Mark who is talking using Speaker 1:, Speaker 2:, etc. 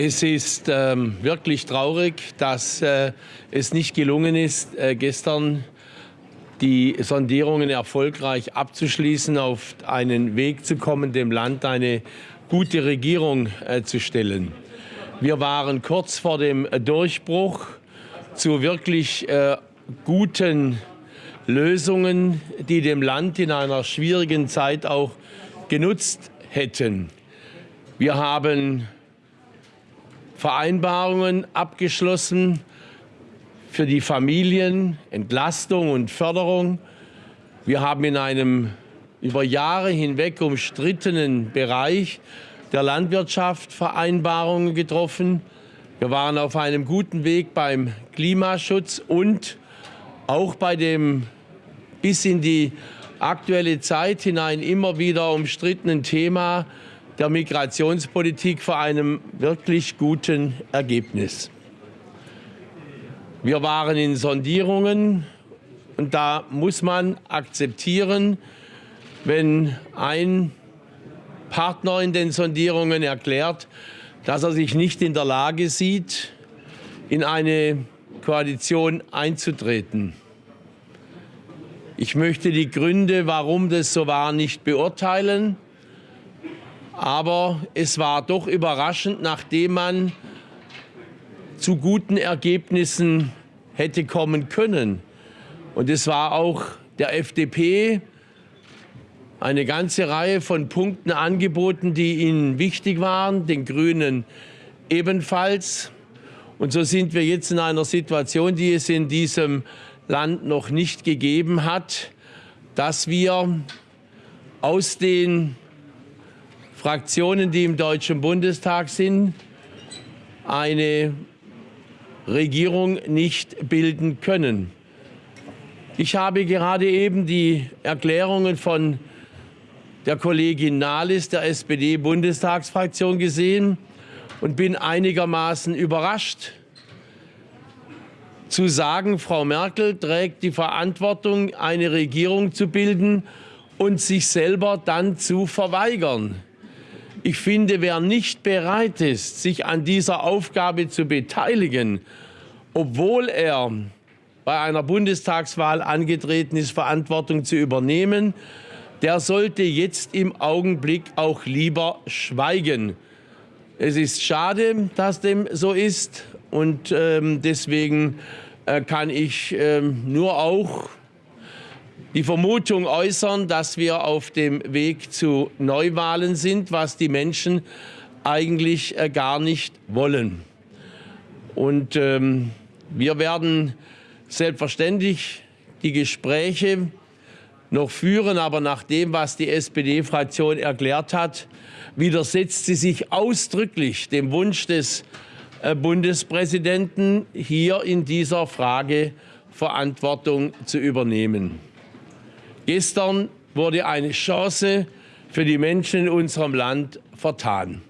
Speaker 1: Es ist ähm, wirklich traurig, dass äh, es nicht gelungen ist, äh, gestern die Sondierungen erfolgreich abzuschließen, auf einen Weg zu kommen, dem Land eine gute Regierung äh, zu stellen. Wir waren kurz vor dem Durchbruch zu wirklich äh, guten Lösungen, die dem Land in einer schwierigen Zeit auch genutzt hätten. Wir haben Vereinbarungen abgeschlossen für die Familien, Entlastung und Förderung. Wir haben in einem über Jahre hinweg umstrittenen Bereich der Landwirtschaft Vereinbarungen getroffen. Wir waren auf einem guten Weg beim Klimaschutz und auch bei dem bis in die aktuelle Zeit hinein immer wieder umstrittenen Thema der Migrationspolitik vor einem wirklich guten Ergebnis. Wir waren in Sondierungen und da muss man akzeptieren, wenn ein Partner in den Sondierungen erklärt, dass er sich nicht in der Lage sieht, in eine Koalition einzutreten. Ich möchte die Gründe, warum das so war, nicht beurteilen. Aber es war doch überraschend, nachdem man zu guten Ergebnissen hätte kommen können. Und es war auch der FDP eine ganze Reihe von Punkten angeboten, die ihnen wichtig waren, den Grünen ebenfalls. Und so sind wir jetzt in einer Situation, die es in diesem Land noch nicht gegeben hat, dass wir aus den Fraktionen, die im Deutschen Bundestag sind, eine Regierung nicht bilden können. Ich habe gerade eben die Erklärungen von der Kollegin Nahles der SPD-Bundestagsfraktion gesehen und bin einigermaßen überrascht zu sagen, Frau Merkel trägt die Verantwortung, eine Regierung zu bilden und sich selber dann zu verweigern. Ich finde, wer nicht bereit ist, sich an dieser Aufgabe zu beteiligen, obwohl er bei einer Bundestagswahl angetreten ist, Verantwortung zu übernehmen, der sollte jetzt im Augenblick auch lieber schweigen. Es ist schade, dass dem so ist und ähm, deswegen äh, kann ich ähm, nur auch die Vermutung äußern, dass wir auf dem Weg zu Neuwahlen sind, was die Menschen eigentlich äh, gar nicht wollen. Und ähm, wir werden selbstverständlich die Gespräche noch führen, aber nach dem, was die SPD-Fraktion erklärt hat, widersetzt sie sich ausdrücklich dem Wunsch des äh, Bundespräsidenten, hier in dieser Frage Verantwortung zu übernehmen. Gestern wurde eine Chance für die Menschen in unserem Land vertan.